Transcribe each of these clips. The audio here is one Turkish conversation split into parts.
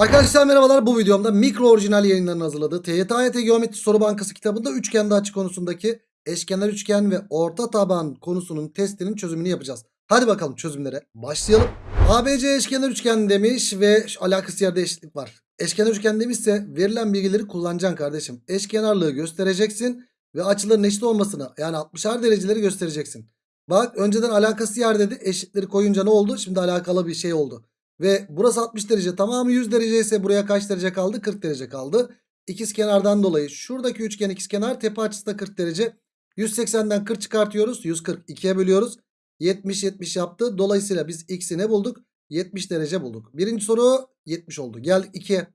Arkadaşlar merhabalar bu videomda mikro orijinal yayınlarının hazırladığı TYT Geometri Soru Bankası kitabında üçgende açı konusundaki eşkenar üçgen ve orta taban konusunun testinin çözümünü yapacağız. Hadi bakalım çözümlere başlayalım. ABC eşkenar üçgen demiş ve alakası yerde eşitlik var. Eşkenar üçgen demişse verilen bilgileri kullanacaksın kardeşim. Eşkenarlığı göstereceksin ve açıların eşit olmasını yani 60'ar dereceleri göstereceksin. Bak önceden alakası yer dedi eşitleri koyunca ne oldu? Şimdi alakalı bir şey oldu. Ve burası 60 derece tamamı 100 derece ise buraya kaç derece kaldı? 40 derece kaldı. İkiz kenardan dolayı şuradaki üçgen ikizkenar tepe açısı da 40 derece. 180'den 40 çıkartıyoruz. 140 2'ye bölüyoruz. 70 70 yaptı. Dolayısıyla biz x'i ne bulduk? 70 derece bulduk. Birinci soru 70 oldu. Geldik 2'ye.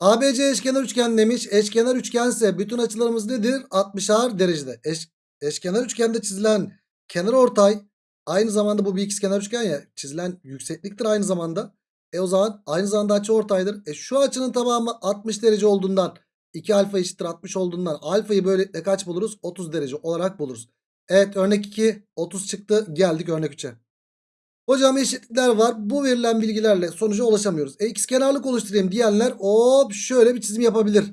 ABC eşkenar üçgen demiş. Eşkenar üçgense bütün açılarımız nedir? 60'ar derecede. Eş, eşkenar üçgende çizilen kenar ortay Aynı zamanda bu bir ikizkenar üçgen ya. Çizilen yüksekliktir aynı zamanda. E o zaman aynı zamanda açı ortaydır. E şu açının tamamı 60 derece olduğundan 2 alfa eşittir 60 olduğundan alfayı böylelikle kaç buluruz? 30 derece olarak buluruz. Evet örnek 2 30 çıktı. Geldik örnek 3'e. Hocam eşitlikler var. Bu verilen bilgilerle sonuca ulaşamıyoruz. E ikizkenarlık oluşturayım diyenler hop şöyle bir çizim yapabilir.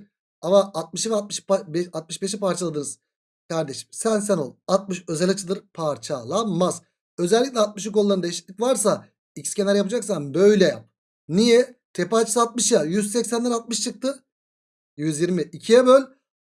Ama 60'ı ve 60, 65'i parçaladınız. Kardeşim sen sen ol. 60 özel açıdır parçalanmaz. Özellikle 60'ı kollarında eşitlik varsa x kenar yapacaksan böyle yap. Niye? Tepe açısı 60 ya. 180'den 60 çıktı. 120. 2'ye böl.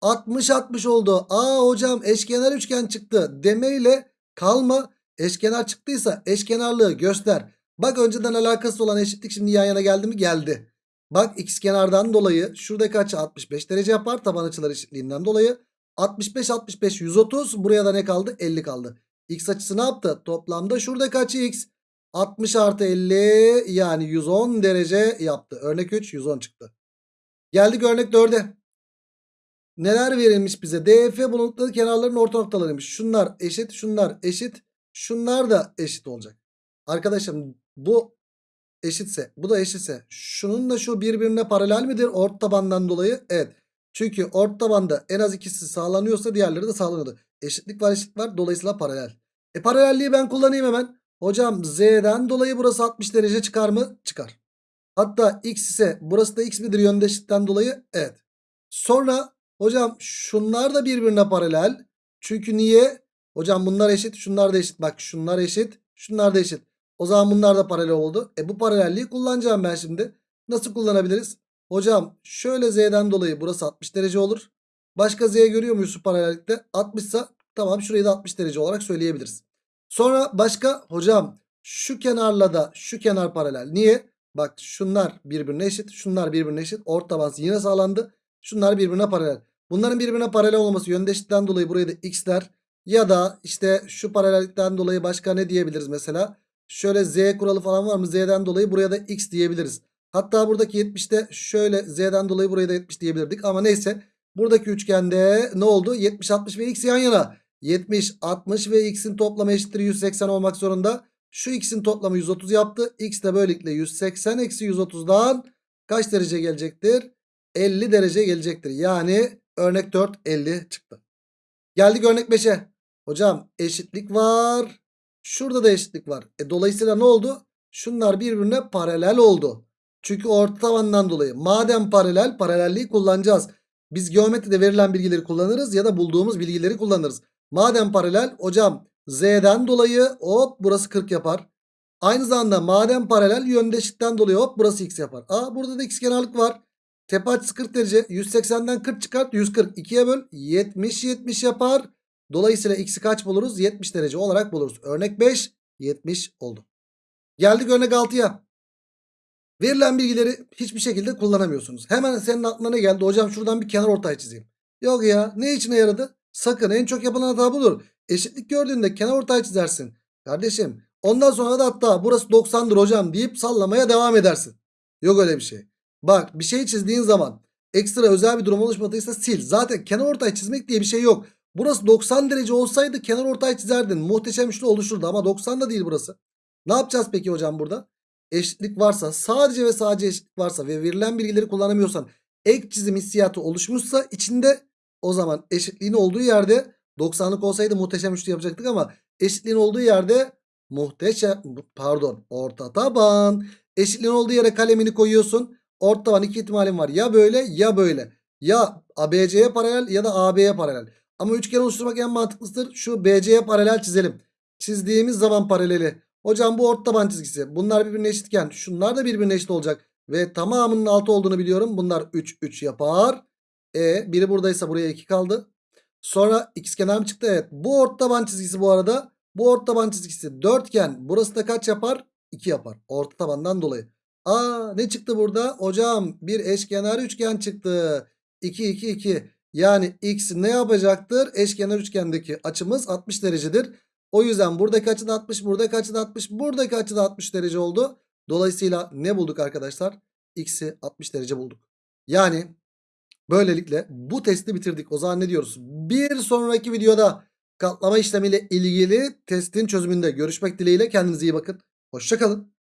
60 60 oldu. Aa hocam eşkenar üçgen çıktı. Demeyle kalma. Eşkenar çıktıysa eşkenarlığı göster. Bak önceden alakası olan eşitlik şimdi yan yana geldi mi? Geldi. Bak x kenardan dolayı şuradaki açı 65 derece yapar. Taban açılar eşitliğinden dolayı. 65 65 130 buraya da ne kaldı? 50 kaldı. X açısı ne yaptı? Toplamda şurada kaç x? 60 artı 50 yani 110 derece yaptı. Örnek 3 110 çıktı. Geldik örnek 4'e. Neler verilmiş bize? DF bulundukları kenarların orta noktalarıymış. Şunlar eşit, şunlar eşit, şunlar da eşit olacak. Arkadaşım bu eşitse, bu da eşitse şunun da şu birbirine paralel midir orta tabandan dolayı? Evet. Çünkü orta tabanda en az ikisi sağlanıyorsa diğerleri de sağlanıyordu. Eşitlik var eşitlik var dolayısıyla paralel. E paralelliği ben kullanayım hemen. Hocam z'den dolayı burası 60 derece çıkar mı? Çıkar. Hatta x ise burası da x midir yöndeşlikten dolayı? Evet. Sonra hocam şunlar da birbirine paralel. Çünkü niye? Hocam bunlar eşit şunlar da eşit. Bak şunlar eşit şunlar da eşit. O zaman bunlar da paralel oldu. E bu paralelliği kullanacağım ben şimdi. Nasıl kullanabiliriz? Hocam şöyle z'den dolayı burası 60 derece olur. Başka z görüyor muyuz şu paralellikte? 60 ise tamam şurayı da 60 derece olarak söyleyebiliriz. Sonra başka hocam şu kenarla da şu kenar paralel. Niye? Bak şunlar birbirine eşit. Şunlar birbirine eşit. Orta taban yine sağlandı. Şunlar birbirine paralel. Bunların birbirine paralel olması yöndeşlikten dolayı buraya da x der. Ya da işte şu paralellikten dolayı başka ne diyebiliriz mesela? Şöyle z kuralı falan var mı? Z'den dolayı buraya da x diyebiliriz. Hatta buradaki 70'te şöyle z'den dolayı buraya da 70 diyebilirdik. Ama neyse buradaki üçgende ne oldu? 70 60 ve x yan yana. 70 60 ve x'in toplamı eşittir 180 olmak zorunda. Şu x'in toplamı 130 yaptı. x de böylelikle 180 eksi 130'dan kaç derece gelecektir? 50 derece gelecektir. Yani örnek 4 50 çıktı. Geldik örnek 5'e. Hocam eşitlik var. Şurada da eşitlik var. E, dolayısıyla ne oldu? Şunlar birbirine paralel oldu. Çünkü orta tavandan dolayı. Madem paralel paralelliği kullanacağız. Biz geometride verilen bilgileri kullanırız ya da bulduğumuz bilgileri kullanırız. Madem paralel hocam z'den dolayı hop burası 40 yapar. Aynı zamanda madem paralel yöndeşlikten dolayı hop burası x yapar. Aa burada da x kenarlık var. Tepe açısı 40 derece. 180'den 40 çıkart. 140 2'ye böl. 70 70 yapar. Dolayısıyla x'i kaç buluruz? 70 derece olarak buluruz. Örnek 5 70 oldu. Geldik örnek 6'ya. Verilen bilgileri hiçbir şekilde kullanamıyorsunuz. Hemen senin aklına ne geldi? Hocam şuradan bir kenar ortay çizeyim. Yok ya ne içine yaradı? Sakın en çok yapılan hata budur. Eşitlik gördüğünde kenar ortay çizersin. Kardeşim ondan sonra da hatta burası 90'dır hocam deyip sallamaya devam edersin. Yok öyle bir şey. Bak bir şey çizdiğin zaman ekstra özel bir durum oluşmadıysa sil. Zaten kenar ortay çizmek diye bir şey yok. Burası 90 derece olsaydı kenar ortay çizerdin. Muhteşem üçlü oluşurdu ama 90 da değil burası. Ne yapacağız peki hocam burada? Eşitlik varsa sadece ve sadece eşitlik varsa ve verilen bilgileri kullanamıyorsan ek çizim hissiyatı oluşmuşsa içinde o zaman eşitliğin olduğu yerde 90'lık olsaydı muhteşem üçlü yapacaktık ama eşitliğin olduğu yerde muhteşem pardon orta taban. Eşitliğin olduğu yere kalemini koyuyorsun. Orta taban iki ihtimalim var. Ya böyle ya böyle. Ya ABC'ye paralel ya da AB'ye paralel. Ama üçgen oluşturmak en mantıklısıdır. Şu BC'ye paralel çizelim. Çizdiğimiz zaman paraleli. Hocam bu orta taban çizgisi. Bunlar birbirine eşitken şunlar da birbirine eşit olacak. Ve tamamının 6 olduğunu biliyorum. Bunlar 3 3 yapar. E biri buradaysa buraya 2 kaldı. Sonra ikizkenar mı çıktı? Evet. Bu orta taban çizgisi bu arada. Bu orta taban çizgisi dörtgen. Burası da kaç yapar? 2 yapar. Orta tabandan dolayı. Aa ne çıktı burada? Hocam bir eşkenar üçgen çıktı. 2 2 2. Yani x ne yapacaktır? Eşkenar üçgendeki açımız 60 derecedir. O yüzden buradaki açı da 60, buradaki açı da 60, buradaki açı da 60 derece oldu. Dolayısıyla ne bulduk arkadaşlar? X'i 60 derece bulduk. Yani böylelikle bu testi bitirdik. O zaman ne diyoruz? Bir sonraki videoda katlama işlemiyle ilgili testin çözümünde görüşmek dileğiyle. Kendinize iyi bakın. Hoşçakalın.